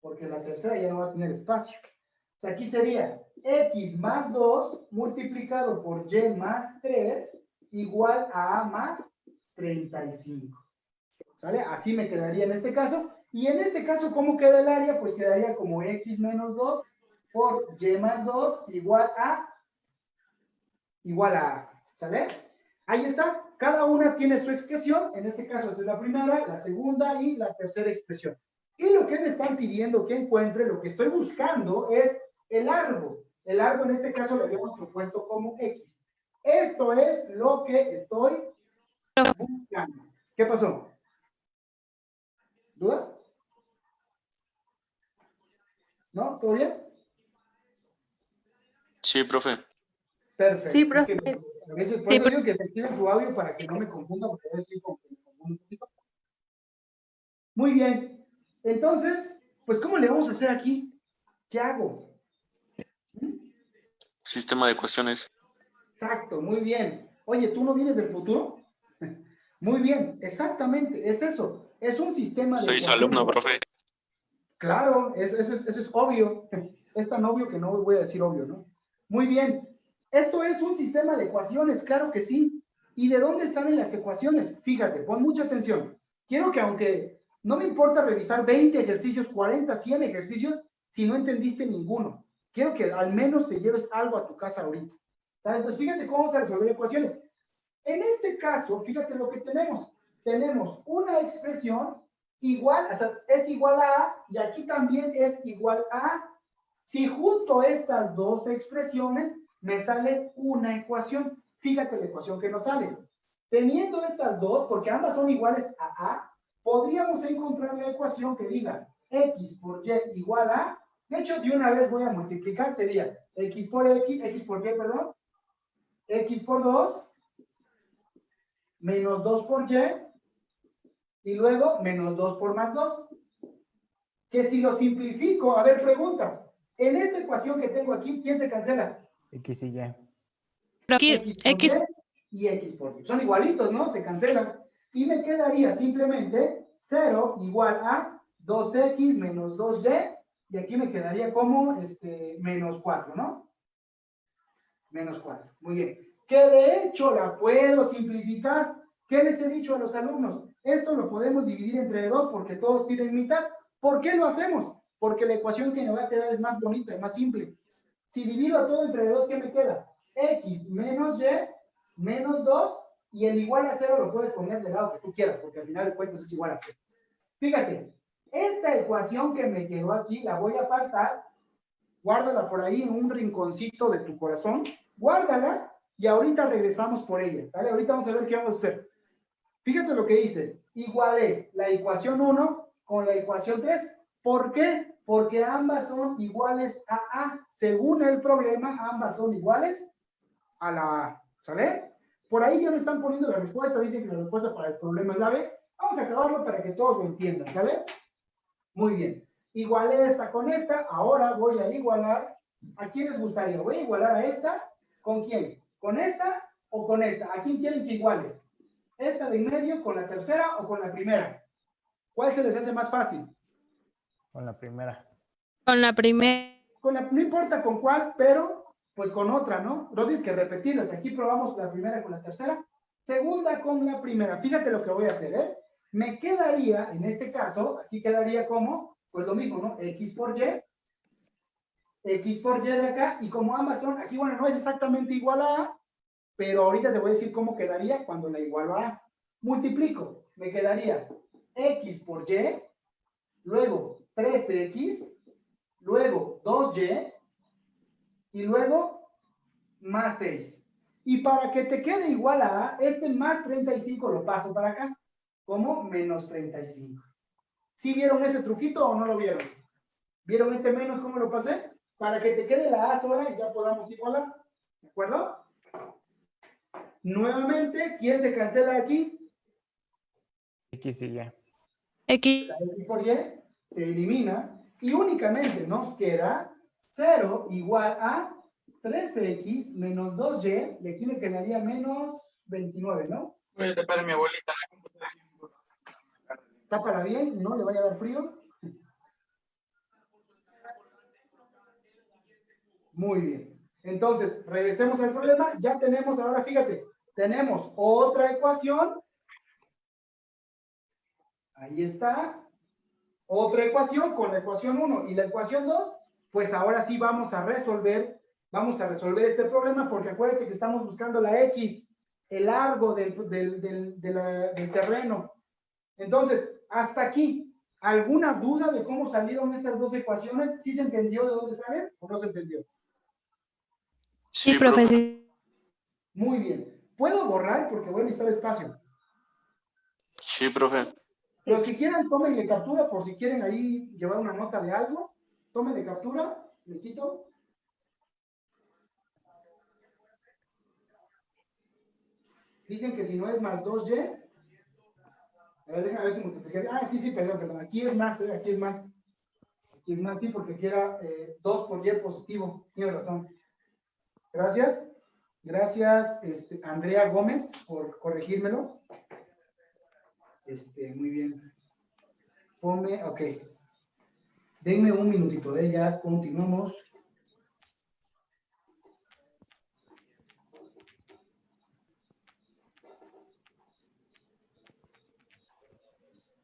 porque la tercera ya no va a tener espacio. O sea, aquí sería x más 2 multiplicado por y más 3 igual a a más 35. ¿Sale? Así me quedaría en este caso. Y en este caso, ¿cómo queda el área? Pues quedaría como x menos 2 por y más 2 igual a igual a. ¿Sale? Ahí está. Cada una tiene su expresión. En este caso, esta es la primera, la segunda y la tercera expresión. Y lo que me están pidiendo que encuentre, lo que estoy buscando es el largo. El largo en este caso lo habíamos propuesto como x. Esto es lo que estoy buscando. ¿Qué pasó? ¿Dudas? ¿No? ¿Todo bien? Sí, profe. Perfecto. Sí, Es profe. que A veces, por eso digo que se activen su audio para que no me confunda, porque a veces como que me confundo un poquito. Muy bien. Entonces, pues, ¿cómo le vamos a hacer aquí? ¿Qué hago? ¿Mm? Sistema de ecuaciones. Exacto, muy bien. Oye, ¿tú no vienes del futuro? Muy bien, exactamente, es eso. Es un sistema de... Soy su alumno, profe. Claro, es- eso es, es obvio. Es tan obvio que no voy a decir obvio, ¿no? Muy bien. Esto es un sistema de ecuaciones, claro que sí. ¿Y de dónde salen las ecuaciones? Fíjate, pon mucha atención. Quiero que aunque no me importa revisar 20 ejercicios, 40, 100 ejercicios, si no entendiste ninguno. Quiero que al menos te lleves algo a tu casa ahorita. ¿Sale? Entonces, fíjate cómo vamos a resolver ecuaciones. En este caso, fíjate lo que tenemos. Tenemos una expresión igual, o sea, es igual a A, y aquí también es igual a A. Si junto estas dos expresiones, me sale una ecuación. Fíjate la ecuación que nos sale. Teniendo estas dos, porque ambas son iguales a A, podríamos encontrar la ecuación que diga x por y igual a, de hecho, de una vez voy a multiplicar, sería x por x, x por y, perdón, x por 2, menos 2 por y, y luego menos 2 por más 2. Que si lo simplifico, a ver, pregunta, en esta ecuación que tengo aquí, ¿quién se cancela? X y Y. Pero aquí, X X, Y y X por Y. Son igualitos, ¿no? Se cancelan. Y me quedaría simplemente 0 igual a 2X menos 2Y. Y aquí me quedaría como este, menos 4, ¿no? Menos 4. Muy bien. Que de hecho la puedo simplificar. ¿Qué les he dicho a los alumnos? Esto lo podemos dividir entre dos porque todos tienen mitad. ¿Por qué lo hacemos? Porque la ecuación que me va a quedar es más bonita, es más simple. Si divido todo entre dos, ¿qué me queda? X menos Y menos 2 y el igual a 0 lo puedes poner del lado que tú quieras, porque al final de cuentas es igual a 0. Fíjate, esta ecuación que me quedó aquí la voy a apartar, guárdala por ahí en un rinconcito de tu corazón, guárdala y ahorita regresamos por ella, ¿sale? Ahorita vamos a ver qué vamos a hacer. Fíjate lo que dice, igualé la ecuación 1 con la ecuación 3. ¿Por qué? Porque ambas son iguales a A. Según el problema, ambas son iguales a la A. ¿Sale? Por ahí ya me están poniendo la respuesta. Dicen que la respuesta para el problema es la B. Vamos a acabarlo para que todos lo entiendan. ¿Sale? Muy bien. Igualé esta con esta. Ahora voy a igualar. ¿A quién les gustaría? Voy a igualar a esta. ¿Con quién? ¿Con esta o con esta? ¿A quién quieren que iguale? ¿Esta de en medio con la tercera o con la primera? ¿Cuál se les hace más fácil? Con la primera. con la primera. Con la, no importa con cuál, pero pues con otra, ¿no? No tienes que repetirlas. Aquí probamos la primera con la tercera. Segunda con la primera. Fíjate lo que voy a hacer, ¿eh? Me quedaría, en este caso, aquí quedaría como, pues lo mismo, ¿no? X por Y. X por Y de acá. Y como ambas son, aquí, bueno, no es exactamente igual a A, pero ahorita te voy a decir cómo quedaría cuando la igualo a A. Multiplico. Me quedaría X por Y, luego 3X, luego 2y y luego más 6. Y para que te quede igual a A, este más 35 lo paso para acá, como menos 35. ¿Sí vieron ese truquito o no lo vieron? ¿Vieron este menos cómo lo pasé? Para que te quede la A sola y ya podamos igualar. ¿De acuerdo? Nuevamente, ¿quién se cancela aquí? X y Y. X, La X por Y se elimina y únicamente nos queda 0 igual a 3x menos 2y, y aquí me quedaría menos 29, ¿no? Voy a tapar a mi abuelita. Tápala bien, no le vaya a dar frío. Muy bien. Entonces, regresemos al problema. Ya tenemos, ahora fíjate, tenemos otra ecuación. Ahí está. Otra ecuación con la ecuación 1 y la ecuación 2. Pues ahora sí vamos a resolver, vamos a resolver este problema porque acuérdate que estamos buscando la X, el largo del, del, del, de la- del terreno. Entonces, hasta aquí, ¿alguna duda de cómo salieron estas dos ecuaciones? ¿Sí se entendió de dónde salen o no se entendió? Sí, profe. sí. Muy bien. ¿Puedo borrar? Porque voy a necesitar espacio. Sí, profe. Los que quieran, tómenle captura por si quieren ahí llevar una nota de algo. Tómenle captura, le quito. Dicen que si no es más 2y. A ver, déjame ver si multiplicar. Ah, sí, sí, perdón, perdón. Aquí es más, eh, aquí es más. Aquí es más, sí, porque aquí era 2 por y positivo. Tienes razón. Gracias. Gracias, este, Andrea Gómez, por corregírmelo. Este, muy bien. Ponme, ok. Denme un minutito, ¿eh? ya continuamos.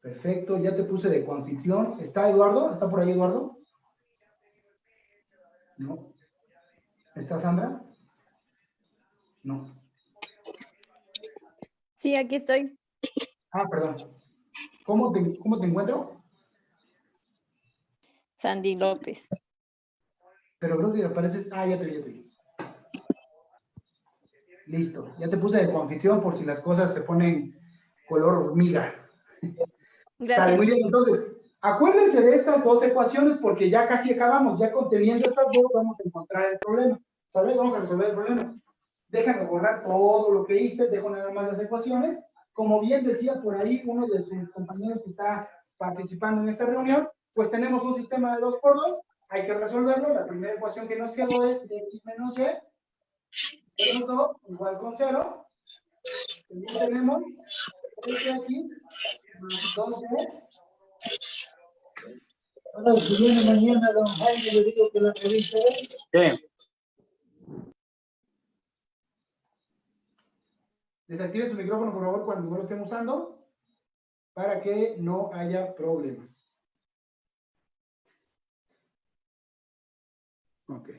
Perfecto, ya te puse de coanfitrión. ¿Está Eduardo? ¿Está por ahí Eduardo? No. ¿Está Sandra? No. Sí, aquí estoy. Ah, perdón. ¿Cómo te, cómo te encuentro? Sandy López. Pero creo que apareces. Ah, ya te vi, ya te vi. Listo. Ya te puse de coanfitrión por si las cosas se ponen color hormiga. Gracias. muy bien, entonces, acuérdense de estas dos ecuaciones porque ya casi acabamos, ya conteniendo estas dos vamos a encontrar el problema, ¿sabes? Vamos a resolver el problema. Déjame borrar todo lo que hice, dejo nada más las ecuaciones. Como bien decía por ahí uno de sus compañeros que está participando en esta reunión, pues tenemos un sistema de 2 por 2, hay que resolverlo. La primera ecuación que nos quedó es x menos y, menos 2 igual con 0. También tenemos x más 2y. Ahora, si viene mañana, don Jaime, le digo que la revise. ¿Qué? Desactiven su micrófono, por favor, cuando no lo estén usando, para que no haya problemas. Ok.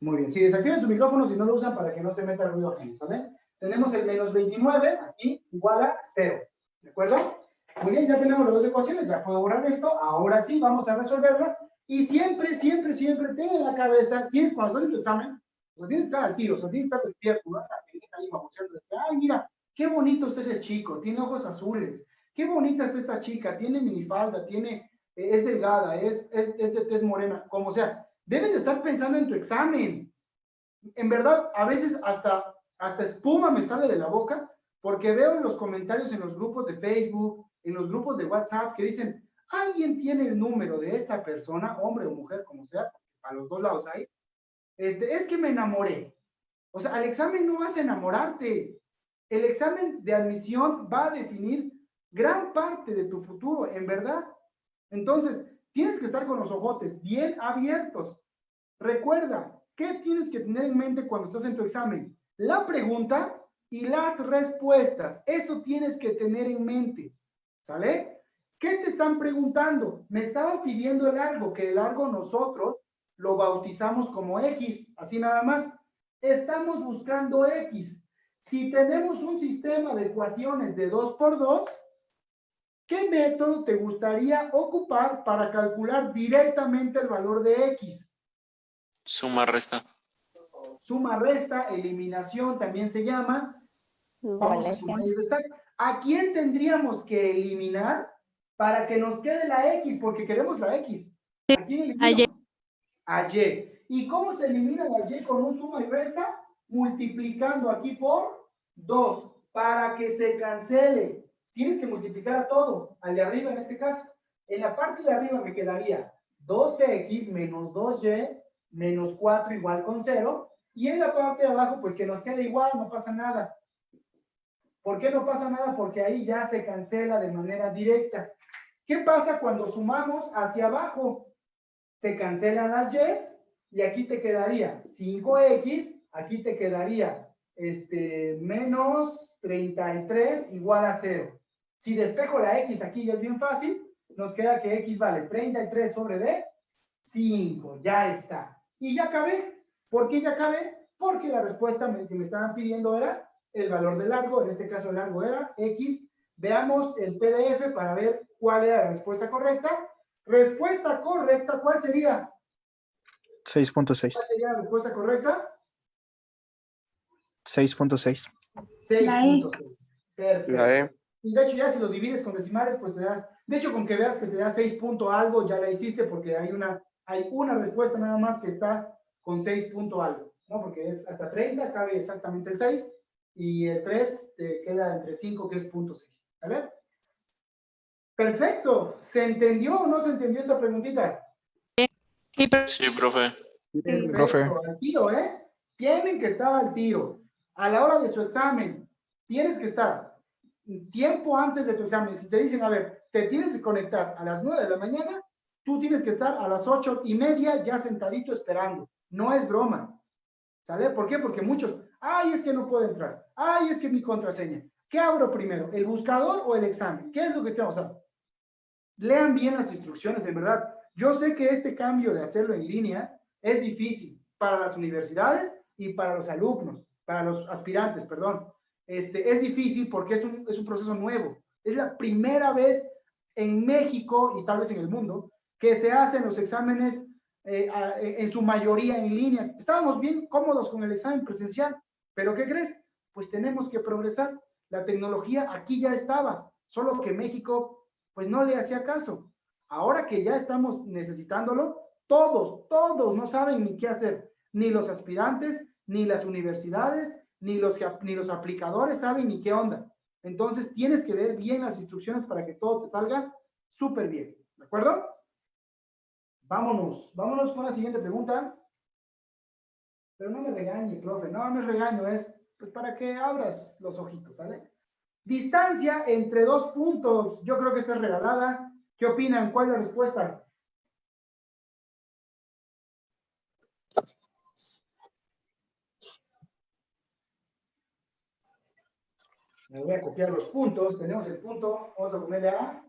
Muy bien. Si desactiven su micrófono, si no lo usan, para que no se meta ruido ajeno, ¿sale? Tenemos el menos 29, aquí, igual a 0. ¿De acuerdo? Muy bien, ya tenemos las dos ecuaciones, ya puedo borrar esto. Ahora sí, vamos a resolverla. Y siempre, siempre, siempre, ten en la cabeza, tienes cuando en tu examen, o sea, tienes que estar al tiro, o sea, tienes que estar despierto, ¿no? Ahí Ay, mira, qué bonito está ese chico, tiene ojos azules, qué bonita está esta chica, tiene minifalda, tiene, eh, es delgada, es, es, es de tez morena, como sea. Debes de estar pensando en tu examen. En verdad, a veces hasta, hasta espuma me sale de la boca, porque veo en los comentarios en los grupos de Facebook, en los grupos de WhatsApp, que dicen, alguien tiene el número de esta persona, hombre o mujer, como sea, a los dos lados hay, este, es que me enamoré. O sea, al examen no vas a enamorarte. El examen de admisión va a definir gran parte de tu futuro, en verdad. Entonces, tienes que estar con los ojotes bien abiertos. Recuerda, ¿qué tienes que tener en mente cuando estás en tu examen? La pregunta y las respuestas. Eso tienes que tener en mente. ¿Sale? ¿Qué te están preguntando? Me estaban pidiendo el largo, que el largo nosotros lo bautizamos como X, así nada más. Estamos buscando X. Si tenemos un sistema de ecuaciones de 2 por 2, ¿qué método te gustaría ocupar para calcular directamente el valor de X? Suma, resta. Suma, resta, eliminación también se llama. Vamos a sumar y restar. ¿A quién tendríamos que eliminar para que nos quede la X? Porque queremos la X. ¿A quién eliminamos? Y. ¿Y cómo se elimina la Y con un suma y resta? Multiplicando aquí por 2 para que se cancele. Tienes que multiplicar a todo, al de arriba en este caso. En la parte de arriba me quedaría 2x menos 2y menos 4 igual con 0. Y en la parte de abajo, pues que nos quede igual, no pasa nada. ¿Por qué no pasa nada? Porque ahí ya se cancela de manera directa. ¿Qué pasa cuando sumamos hacia abajo? Se cancelan las y's y aquí te quedaría 5x, aquí te quedaría este, menos 33 igual a 0. Si despejo la x aquí ya es bien fácil, nos queda que x vale 33 sobre d, 5, ya está. Y ya acabé. ¿Por qué ya acabé? Porque la respuesta que me estaban pidiendo era el valor del largo, en este caso el largo era x. Veamos el PDF para ver cuál era la respuesta correcta. Respuesta correcta, ¿cuál sería? 6.6. ¿Cuál sería la respuesta correcta? 6.6. 6.6. Perfecto. La E. Y de hecho ya si lo divides con decimales, pues te das, de hecho con que veas que te da 6 punto algo, ya la hiciste porque hay una, hay una respuesta nada más que está con 6 punto algo, ¿no? Porque es hasta 30, cabe exactamente el 6, y el 3 te queda entre 5, que es punto 6, ¿vale? Perfecto, ¿se entendió o no se entendió esta preguntita? Sí, Sí, profe. Perfecto, Profe. al tiro, ¿eh? Tienen que estar al tiro. A la hora de su examen, tienes que estar tiempo antes de tu examen. Si te dicen, a ver, te tienes que conectar a las 9 de la mañana, tú tienes que estar a las ocho y media ya sentadito esperando. No es broma. ¿Sale? ¿Por qué? Porque muchos, ay, es que no puedo entrar. Ay, es que mi contraseña. ¿Qué abro primero? ¿El buscador o el examen? ¿Qué es lo que tengo? O sea, lean bien las instrucciones, en verdad. Yo sé que este cambio de hacerlo en línea es difícil para las universidades y para los alumnos, para los aspirantes, perdón. Este, es difícil porque es un, es un proceso nuevo. Es la primera vez en México y tal vez en el mundo que se hacen los exámenes eh, a- en su mayoría en línea. Estábamos bien cómodos con el examen presencial, pero ¿qué crees? Pues tenemos que progresar. La tecnología aquí ya estaba, solo que México pues no le hacía caso. Ahora que ya estamos necesitándolo, todos, todos no saben ni qué hacer. Ni los aspirantes, ni las universidades, ni los, ni los aplicadores saben ni qué onda. Entonces tienes que leer bien las instrucciones para que todo te salga súper bien. ¿De acuerdo? Vámonos, vámonos con la siguiente pregunta. Pero no me regañe, profe, no me regaño, es pues para que abras los ojitos, ¿sale? Distancia entre dos puntos. Yo creo que esta es regalada. ¿Qué opinan? ¿Cuál es la respuesta? Me voy a copiar los puntos. Tenemos el punto. Vamos a ponerle a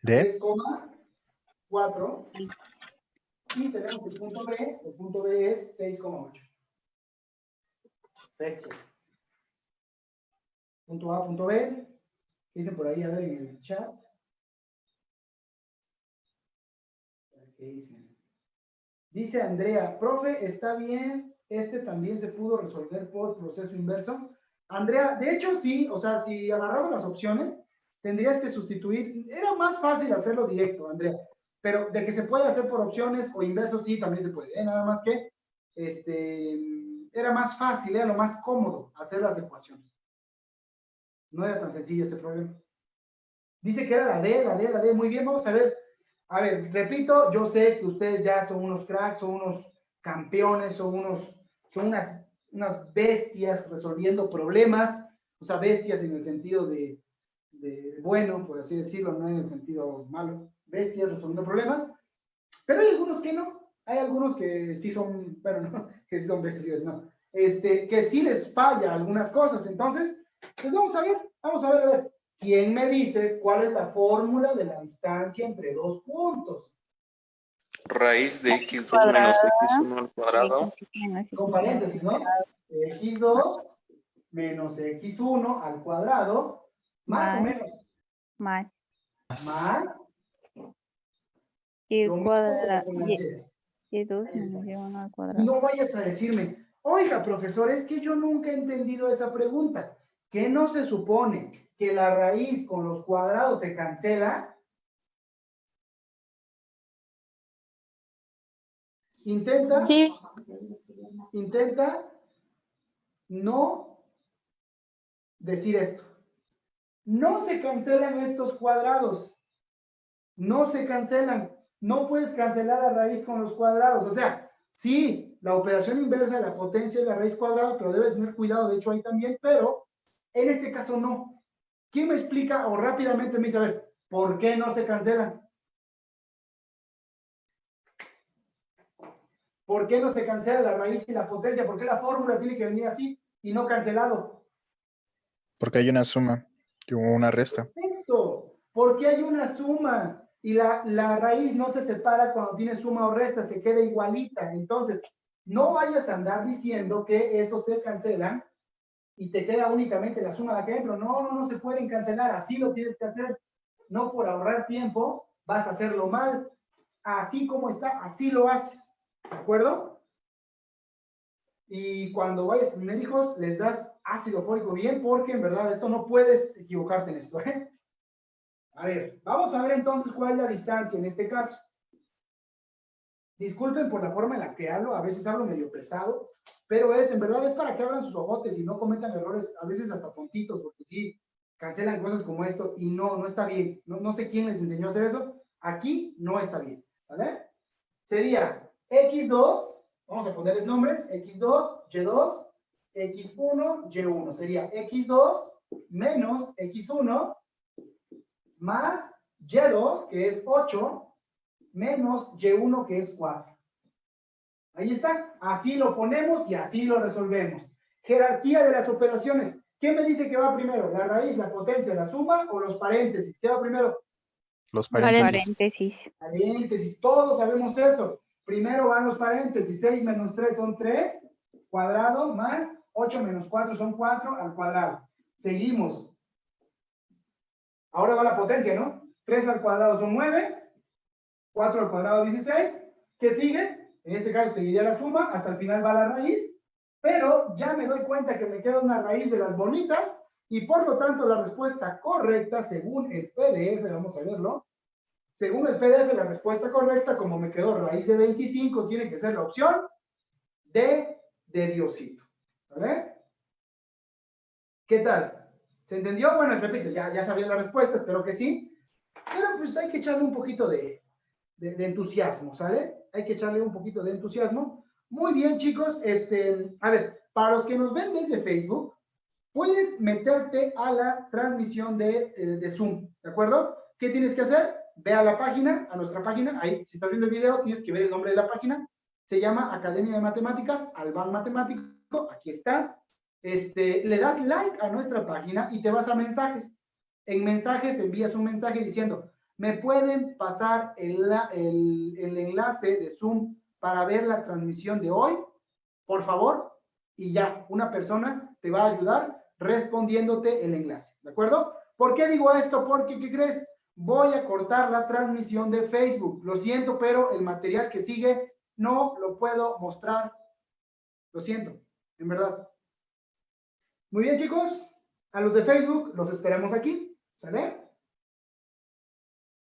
¿De? 3,4. Y tenemos el punto B. El punto B es 6,8. Perfecto. Punto A, punto B. ¿Qué dicen por ahí? A ver en el chat. ¿Qué dicen? Dice Andrea, profe, está bien, este también se pudo resolver por proceso inverso. Andrea, de hecho sí, o sea, si agarramos las opciones, tendrías que sustituir, era más fácil hacerlo directo, Andrea, pero de que se puede hacer por opciones o inverso, sí, también se puede, ¿eh? nada más que, este, era más fácil, era lo más cómodo hacer las ecuaciones. No era tan sencillo ese problema. Dice que era la D, la D, la D, muy bien, vamos a ver. A ver, repito, yo sé que ustedes ya son unos cracks, son unos campeones, son unos, son unas, unas bestias resolviendo problemas, o sea, bestias en el sentido de, bueno, por así decirlo, no en el sentido malo, bestias resolviendo problemas, pero hay algunos que no, hay algunos que sí son, bueno, no, que sí son bestias, no, este, que sí les falla algunas cosas, entonces, pues vamos a ver, vamos a ver, a ver, ¿quién me dice cuál es la fórmula de la distancia entre dos puntos? Raíz de x2 menos x1 al cuadrado. Con paréntesis, ¿no? x2 menos x1 al cuadrado, más o Más. menos, Más más y cuadrado. Y, y. y dos Ahí está. menos y uno al Y cuadrado. no vayas a decirme, oiga, profesor, es que yo nunca he entendido esa pregunta. ¿Que no se supone que la raíz con los cuadrados se cancela? Intenta, sí, intenta no decir esto. No se cancelan estos cuadrados. No se cancelan. No puedes cancelar la raíz con los cuadrados. O sea, sí, la operación inversa de la potencia es la raíz cuadrada, pero debes tener cuidado, de hecho ahí también, pero En este caso no. ¿Quién me explica o rápidamente me dice, a ver, ¿por qué no se cancelan? ¿Por qué no se cancela la raíz y la potencia? ¿Por qué la fórmula tiene que venir así y no cancelado? Porque hay una suma y una resta. Perfecto. ¿Por qué hay una suma? Y la, la raíz no se separa cuando tiene suma o resta, se queda igualita. Entonces, no vayas a andar diciendo que estos se cancelan y te queda únicamente la suma de aquí adentro. No, no, no se pueden cancelar. Así lo tienes que hacer. No por ahorrar tiempo vas a hacerlo mal. Así como está, así lo haces. ¿De acuerdo? Y cuando vayas a tener hijos, les das ácido fólico bien, porque en verdad esto no puedes equivocarte en esto. ¿eh? A ver, vamos a ver entonces cuál es la distancia en este caso. Disculpen por la forma en la que hablo, a veces hablo medio pesado, pero es, en verdad, es para que abran sus ojotes y no cometan errores, a veces hasta tontitos, porque sí, cancelan cosas como esto y no, no está bien. No, no sé quién les enseñó a hacer eso. Aquí no está bien, ¿vale? Sería X2, vamos a ponerles nombres, X2, Y2, X1, Y1. Sería X2 menos X1 más Y2, que es 8, menos Y1, que es 4. Ahí está. Así lo ponemos y así lo resolvemos. Jerarquía de las operaciones. ¿Qué me dice que va primero? ¿La raíz, la potencia, la suma o los paréntesis? ¿Qué va primero? Los Paréntesis. paréntesis. Paréntesis. Todos sabemos eso. Primero van los paréntesis. 6 menos 3 son 3 cuadrado más 8 menos 4 son 4 al cuadrado. Seguimos. Ahora va la potencia, ¿no? 3 al cuadrado son 9. 4 al cuadrado 16. ¿Qué sigue? En este caso seguiría la suma. Hasta el final va la raíz. Pero ya me doy cuenta que me queda una raíz de las bonitas. Y por lo tanto la respuesta correcta según el PDF, vamos a verlo. Según el PDF, la respuesta correcta, como me quedó raíz de 25, tiene que ser la opción D de Diosito. ¿Vale? ¿Qué tal? ¿Se entendió? Bueno, repito, ya, ya sabías la respuesta, espero que sí. Pero pues hay que echarle un poquito de, de, de entusiasmo, ¿sale? Hay que echarle un poquito de entusiasmo. Muy bien, chicos. Este, a ver, para los que nos ven desde Facebook, puedes meterte a la transmisión de, eh, de Zoom, ¿de acuerdo? ¿Qué tienes que hacer? Ve a la página, a nuestra página, ahí, si estás viendo el video, tienes que ver el nombre de la página. Se llama Academia de Matemáticas, Alban Matemático, aquí está. Este, le das like a nuestra página y te vas a mensajes. En mensajes envías un mensaje diciendo, ¿me pueden pasar el, enlace de Zoom para ver la transmisión de hoy? Por favor. Y ya, una persona te va a ayudar respondiéndote el enlace, ¿de acuerdo? ¿Por qué digo esto? Porque, ¿qué crees? Voy a cortar la transmisión de Facebook. Lo siento, pero el material que sigue no lo puedo mostrar. Lo siento, en verdad. Muy bien, chicos. A los de Facebook los esperamos aquí. ¿Sale?